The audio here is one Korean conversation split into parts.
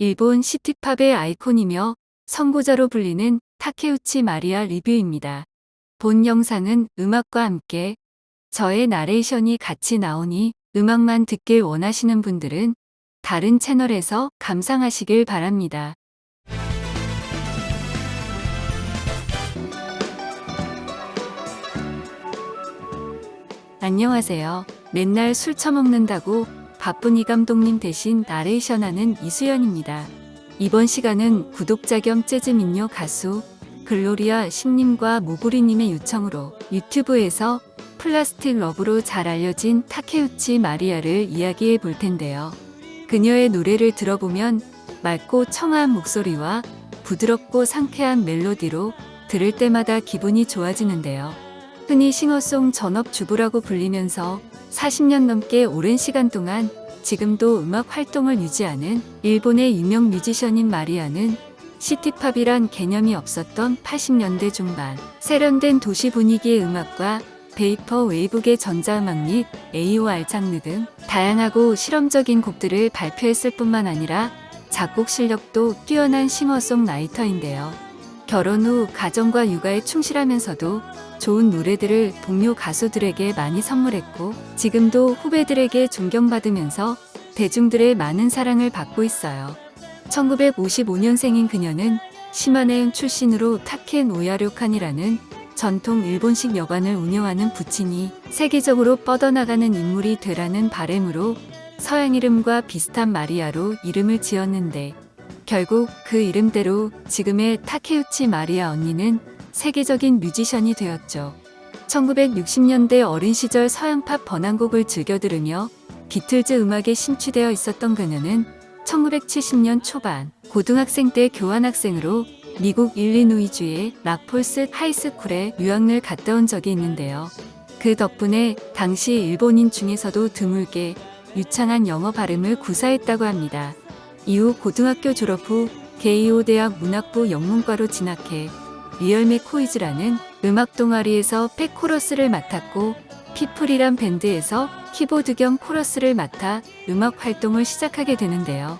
일본 시티팝의 아이콘이며 선구자로 불리는 타케우치 마리아 리뷰입니다. 본 영상은 음악과 함께 저의 나레이션이 같이 나오니 음악만 듣길 원하시는 분들은 다른 채널에서 감상하시길 바랍니다. 안녕하세요. 맨날 술 처먹는다고 바쁜 이 감독님 대신 나레이션하는 이수연입니다. 이번 시간은 구독자 겸 재즈 민요 가수 글로리아 신님과 모구리님의 요청으로 유튜브에서 Plastic Love로 잘 알려진 타케우치 마리아를 이야기해 볼 텐데요. 그녀의 노래를 들어보면 맑고 청아한 목소리와 부드럽고 상쾌한 멜로디로 들을 때마다 기분이 좋아지는데요. 흔히 singer song 전업주부라고 불리면서 40년 넘게 오랜 시간 동안 지금도 음악 활동을 유지하는 일본의 유명 뮤지션인 마리아는 city pop이란 개념이 없었던 80년대 중반 세련된 도시 분위기의 음악과 베이퍼 웨이브계 전자음악 및 AOR 장르 등 다양하고 실험적인 곡들을 발표했을 뿐만 아니라 작곡 실력도 뛰어난 싱어송라이터인데요. 결혼 후 가정과 육아에 충실하면서도 좋은 노래들을 동료 가수들에게 많이 선물했고 지금도 후배들에게 존경받으면서 대중들의 많은 사랑을 받고 있어요. 1955년생인 그녀는 시마네음 출신으로 타켄 오야료칸이라는 전통 일본식 여관을 운영하는 부친이 세계적으로 뻗어나가는 인물이 되라는 바램으로 서양 이름과 비슷한 마리아로 이름을 지었는데 결국 그 이름대로 지금의 타케우치 마리아 언니는 세계적인 뮤지션이 되었죠. 1960년대 어린 시절 서양팝 번안곡을 즐겨 들으며 비틀즈 음악에 심취되어 있었던 그녀는 1970년 초반 고등학생 때 교환학생으로 미국 일리노이주의 락폴스 High School에 유학을 갔다 온 적이 있는데요. 그 덕분에 당시 일본인 중에서도 드물게 유창한 영어 발음을 구사했다고 합니다. 이후 고등학교 졸업 후 게이오 대학 문학부 영문과로 진학해 Real McCoys라는 음악 동아리에서 back 코러스를 맡았고 People이란 밴드에서 키보드 겸 코러스를 맡아 음악 활동을 시작하게 되는데요.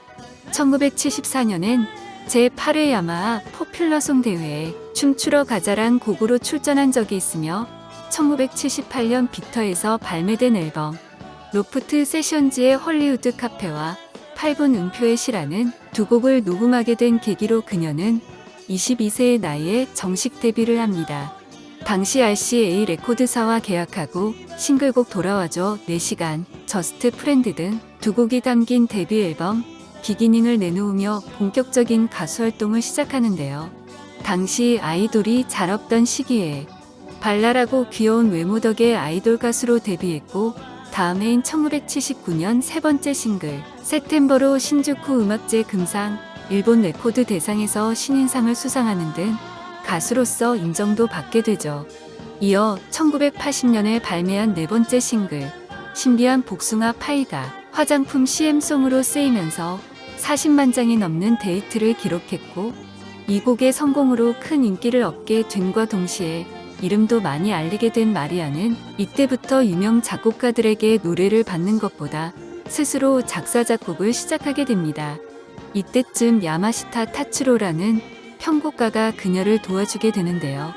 1974년엔 제8회 야마하 popular song 대회에 춤추러 가자란 곡으로 출전한 적이 있으며 1978년 빅터에서 발매된 앨범 Loft Sessions의 Hollywood Cafe와 8분 음표의 시라는 두 곡을 녹음하게 된 계기로 그녀는 22세의 나이에 정식 데뷔를 합니다. 당시 RCA 레코드사와 계약하고 싱글곡 돌아와줘 4시간, Just Friend 등 두 곡이 담긴 데뷔 앨범 Beginning을 내놓으며 본격적인 가수 활동을 시작하는데요. 당시 아이돌이 잘 없던 시기에 발랄하고 귀여운 외모 덕에 아이돌 가수로 데뷔했고 다음 해인 1979년 세 번째 싱글 September로 신주쿠 음악제 금상 일본 레코드 대상에서 신인상을 수상하는 등 가수로서 인정도 받게 되죠. 이어 1980년에 발매한 네 번째 싱글 신비한 복숭아 파이가 화장품 CM송으로 쓰이면서 40만 장이 넘는 대히트를 기록했고 이 곡의 성공으로 큰 인기를 얻게 됨과 동시에 이름도 많이 알리게 된 마리아는 이때부터 유명 작곡가들에게 노래를 받는 것보다 스스로 작사 작곡을 시작하게 됩니다. 이때쯤 야마시타 타츠로라는 편곡가가 그녀를 도와주게 되는데요.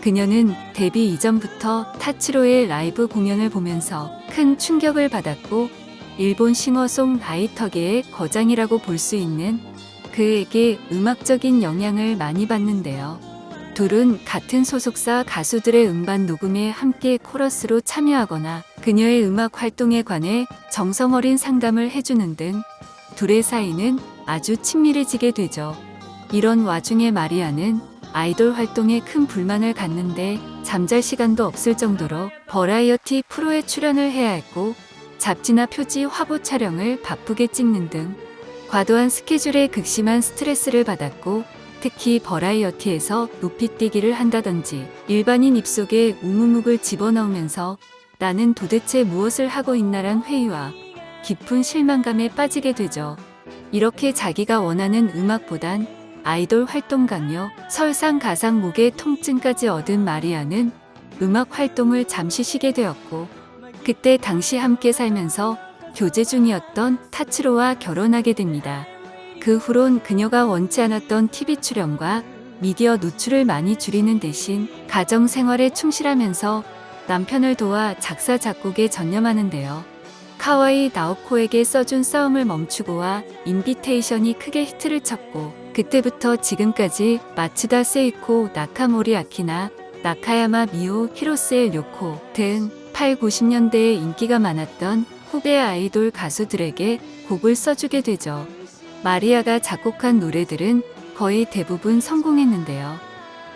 그녀는 데뷔 이전부터 타츠로의 라이브 공연을 보면서 큰 충격을 받았고 일본 싱어송 라이터계의 거장이라고 볼 수 있는 그에게 음악적인 영향을 많이 받는데요. 둘은 같은 소속사 가수들의 음반 녹음에 함께 코러스로 참여하거나 그녀의 음악 활동에 관해 정성 어린 상담을 해주는 등 둘의 사이는 아주 친밀해지게 되죠. 이런 와중에 마리아는 아이돌 활동에 큰 불만을 갖는데 잠잘 시간도 없을 정도로 버라이어티 프로에 출연을 해야 했고 잡지나 표지 화보 촬영을 바쁘게 찍는 등 과도한 스케줄에 극심한 스트레스를 받았고 특히 버라이어티에서 높이 뛰기를 한다든지 일반인 입속에 우무묵을 집어넣으면서 나는 도대체 무엇을 하고 있나란 회의와 깊은 실망감에 빠지게 되죠. 이렇게 자기가 원하는 음악보단 아이돌 활동 강요, 설상 가상 목의 통증까지 얻은 마리아는 음악 활동을 잠시 쉬게 되었고 그때 당시 함께 살면서 교제 중이었던 타츠로와 결혼하게 됩니다. 그 후론 그녀가 원치 않았던 TV 출연과 미디어 노출을 많이 줄이는 대신 가정 생활에 충실하면서 남편을 도와 작사 작곡에 전념하는데요. 카와이 나오코에게 써준 싸움을 멈추고와 Invitation이 크게 히트를 쳤고 그때부터 지금까지 마츠다 세이코, 나카모리 아키나, 나카야마 미오, 히로스에 료코 등 8, 90년대에 인기가 많았던 후배 아이돌 가수들에게 곡을 써주게 되죠. 마리아가 작곡한 노래들은 거의 대부분 성공했는데요.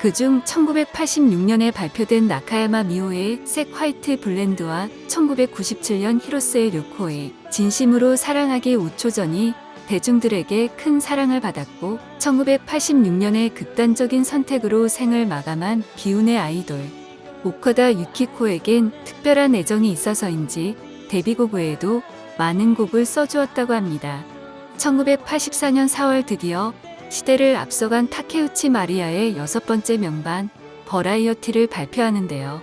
그중 1986년에 발표된 나카야마 미오의 색 화이트 블렌드와 1997년 히로스의 료코의 진심으로 사랑하기 5초 전이 대중들에게 큰 사랑을 받았고 1986년에 극단적인 선택으로 생을 마감한 기운의 아이돌 오카다 유키코에겐 특별한 애정이 있어서인지 데뷔곡 외에도 많은 곡을 써주었다고 합니다. 1984년 4월 드디어 시대를 앞서간 타케우치 마리아의 여섯 번째 명반 Variety를 발표하는데요.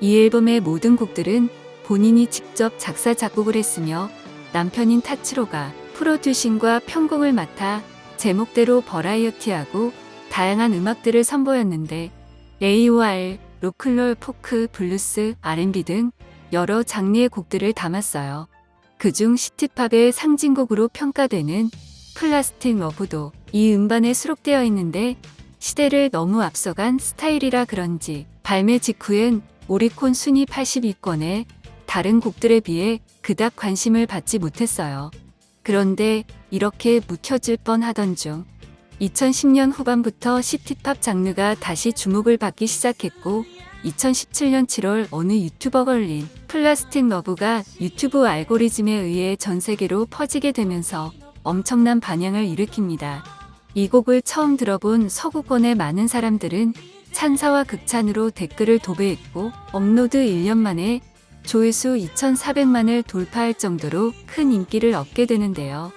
이 앨범의 모든 곡들은 본인이 직접 작사 작곡을 했으며 남편인 타츠로가 producing과 편곡을 맡아 제목대로 variety하고 다양한 음악들을 선보였는데 AOR, 로큰롤, 포크, 블루스, R&B 등 여러 장르의 곡들을 담았어요. 그중 시티팝의 상징곡으로 평가되는 Plastic Love도 이 음반에 수록되어 있는데 시대를 너무 앞서간 스타일이라 그런지 발매 직후엔 오리콘 순위 80위권에 다른 곡들에 비해 그닥 관심을 받지 못했어요. 그런데 이렇게 묵혀질 뻔하던 중 2010년 후반부터 시티팝 장르가 다시 주목을 받기 시작했고 2017년 7월 어느 유튜버가 올린 Plastic Love가 유튜브 알고리즘에 의해 전 세계로 퍼지게 되면서 엄청난 반향을 일으킵니다. 이 곡을 처음 들어본 서구권의 많은 사람들은 찬사와 극찬으로 댓글을 도배했고 업로드 1년 만에 조회수 2,400만을 돌파할 정도로 큰 인기를 얻게 되는데요.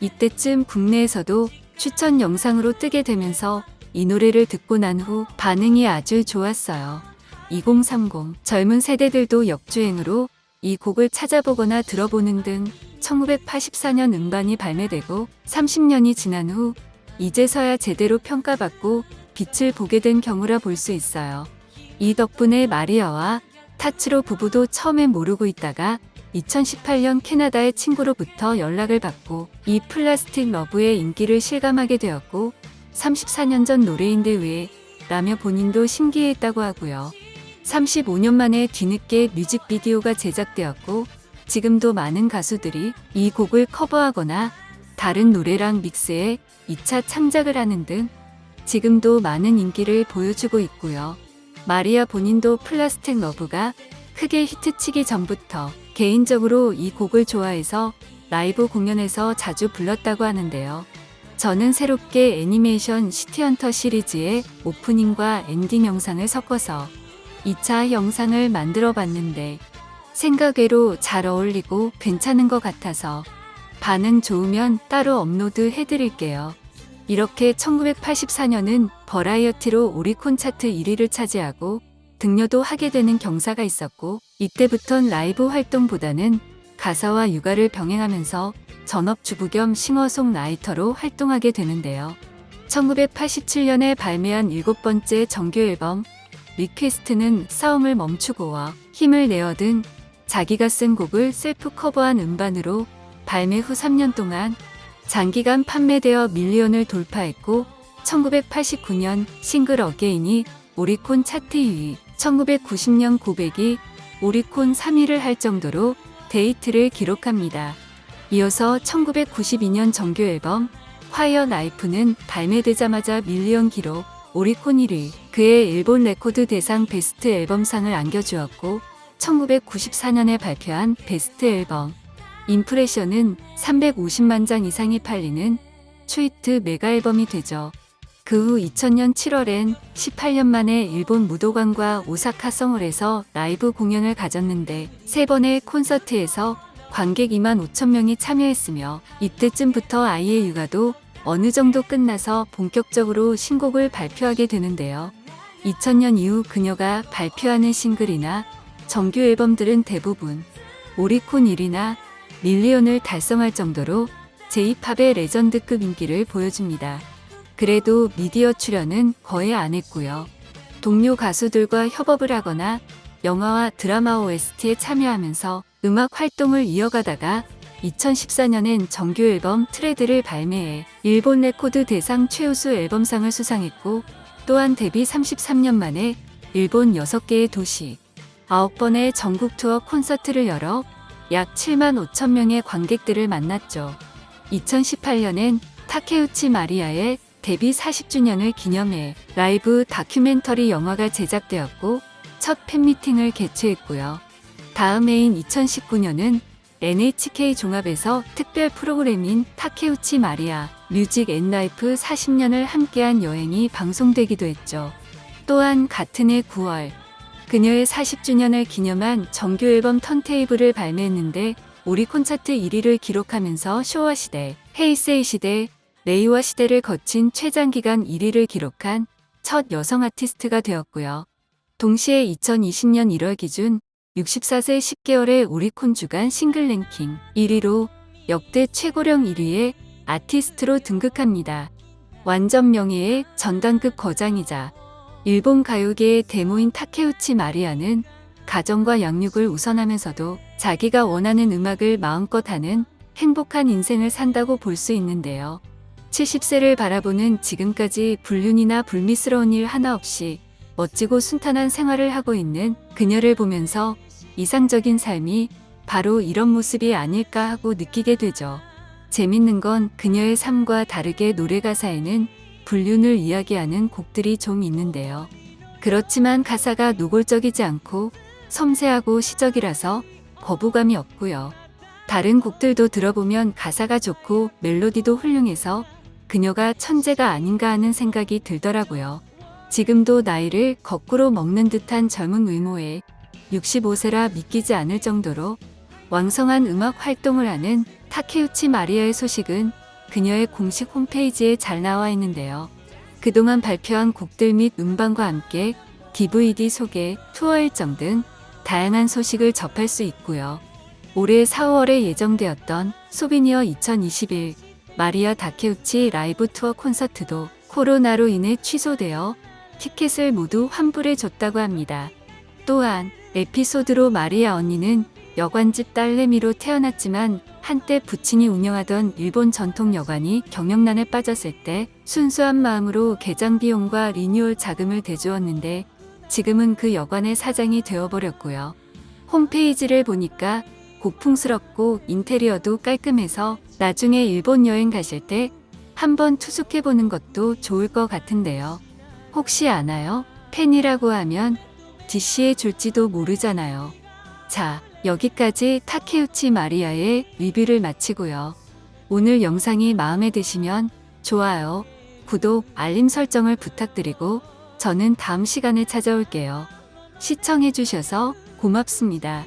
이때쯤 국내에서도 추천 영상으로 뜨게 되면서 이 노래를 듣고 난 후 반응이 아주 좋았어요. 2030 젊은 세대들도 역주행으로 이 곡을 찾아보거나 들어보는 등 1984년 음반이 발매되고 30년이 지난 후 이제서야 제대로 평가받고 빛을 보게 된 경우라 볼 수 있어요. 이 덕분에 마리아와 타츠로 부부도 처음엔 모르고 있다가 2018년 캐나다의 친구로부터 연락을 받고 이 플라스틱 러브의 인기를 실감하게 되었고 34년 전 노래인데 왜 라며 본인도 신기했다고 하고요. 35년 만에 뒤늦게 뮤직비디오가 제작되었고 지금도 많은 가수들이 이 곡을 커버하거나 다른 노래랑 믹스해 2차 창작을 하는 등 지금도 많은 인기를 보여주고 있고요. 마리아 본인도 Plastic Love가 크게 히트치기 전부터 개인적으로 이 곡을 좋아해서 라이브 공연에서 자주 불렀다고 하는데요. 저는 새롭게 애니메이션 City Hunter 시리즈의 오프닝과 엔딩 영상을 섞어서 2차 영상을 만들어 봤는데 생각외로 잘 어울리고 괜찮은 것 같아서 반응 좋으면 따로 업로드 해드릴게요. 이렇게 1984년은 Variety로 오리콘 차트 1위를 차지하고 득녀도 하게 되는 경사가 있었고 이때부턴 라이브 활동보다는 가사와 육아를 병행하면서 전업주부 겸 싱어송라이터로 활동하게 되는데요. 1987년에 발매한 일곱 번째 정규 앨범 Request는 싸움을 멈추고와 힘을 내어 등 자기가 쓴 곡을 self cover한 음반으로 발매 후 3년 동안 장기간 판매되어 million을 돌파했고 1989년 Single Again이 오리콘 차트 2위, 1990년 고백이 오리콘 3위를 할 정도로 대히트를 기록합니다. 이어서 1992년 정규 앨범 화이어 나이프는 발매되자마자 million 기록 오리콘 1위, 그 해 일본 레코드 대상 베스트 앨범상을 안겨주었고 1994년에 발표한 베스트 앨범 Impressions는 350만 장 이상이 팔리는 트위트 메가 앨범이 되죠. 그 후 2000년 7월엔 18년 만에 일본 무도관과 오사카 성홀에서 라이브 공연을 가졌는데 세 번의 콘서트에서 관객 2만 5천 명이 참여했으며 이때쯤부터 아이의 육아도 어느 정도 끝나서 본격적으로 신곡을 발표하게 되는데요. 2000년 이후 그녀가 발표하는 싱글이나 정규 앨범들은 대부분 오리콘 1위나 밀리언을 달성할 정도로 J-팝의 레전드급 인기를 보여줍니다. 그래도 미디어 출연은 거의 안 했고요. 동료 가수들과 협업을 하거나 영화와 드라마 OST에 참여하면서 음악 활동을 이어가다가 2014년엔 정규 앨범 Trad를 발매해 일본 레코드 대상 최우수 앨범상을 수상했고 또한 데뷔 33년 만에 일본 6개의 도시, 9번의 전국 투어 콘서트를 열어 약 7만 5천 명의 관객들을 만났죠. 2018년엔 타케우치 마리아의 데뷔 40주년을 기념해 라이브 다큐멘터리 영화가 제작되었고 첫 팬미팅을 개최했고요. 다음 해인 2019년은 NHK 종합에서 특별 프로그램인 타케우치 마리아 Music and Life 40년을 함께한 여행이 방송되기도 했죠. 또한 같은 해 9월 그녀의 40주년을 기념한 정규 앨범 Turntable을 발매했는데 오리콘 차트 1위를 기록하면서 쇼와 시대, 헤이세이 시대, 레이와 시대를 거친 최장기간 1위를 기록한 첫 여성 아티스트가 되었고요. 동시에 2020년 1월 기준 64세 10개월의 오리콘 주간 싱글 랭킹 1위로 역대 최고령 1위의 아티스트로 등극합니다. 완전 명예의 전당급 거장이자 일본 가요계의 데모인 타케우치 마리아는 가정과 양육을 우선하면서도 자기가 원하는 음악을 마음껏 하는 행복한 인생을 산다고 볼 수 있는데요. 70세를 바라보는 지금까지 불륜이나 불미스러운 일 하나 없이 멋지고 순탄한 생활을 하고 있는 그녀를 보면서 이상적인 삶이 바로 이런 모습이 아닐까 하고 느끼게 되죠. 재밌는 건 그녀의 삶과 다르게 노래 가사에는 불륜을 이야기하는 곡들이 좀 있는데요. 그렇지만 가사가 노골적이지 않고 섬세하고 시적이라서 거부감이 없고요. 다른 곡들도 들어보면 가사가 좋고 멜로디도 훌륭해서 그녀가 천재가 아닌가 하는 생각이 들더라고요. 지금도 나이를 거꾸로 먹는 듯한 젊은 외모에 65세라 믿기지 않을 정도로 왕성한 음악 활동을 하는 타케우치 마리아의 소식은 그녀의 공식 홈페이지에 잘 나와 있는데요. 그동안 발표한 곡들 및 음반과 함께 DVD 소개, 투어 일정 등 다양한 소식을 접할 수 있고요. 올해 4월에 예정되었던 Souvenir 2021 마리아 다케우치 라이브 투어 콘서트도 코로나로 인해 취소되어 티켓을 모두 환불해 줬다고 합니다. 또한 에피소드로 마리아 언니는 여관집 딸내미로 태어났지만 한때 부친이 운영하던 일본 전통 여관이 경영난에 빠졌을 때 순수한 마음으로 개장 비용과 리뉴얼 자금을 대주었는데 지금은 그 여관의 사장이 되어버렸고요. 홈페이지를 보니까 고풍스럽고 인테리어도 깔끔해서 나중에 일본 여행 가실 때 한번 투숙해보는 것도 좋을 것 같은데요. 혹시 아나요? 팬이라고 하면 DC해 줄지도 모르잖아요. 자, 여기까지 타케우치 마리아의 리뷰를 마치고요. 오늘 영상이 마음에 드시면 좋아요, 구독, 알림 설정을 부탁드리고 저는 다음 시간에 찾아올게요. 시청해주셔서 고맙습니다.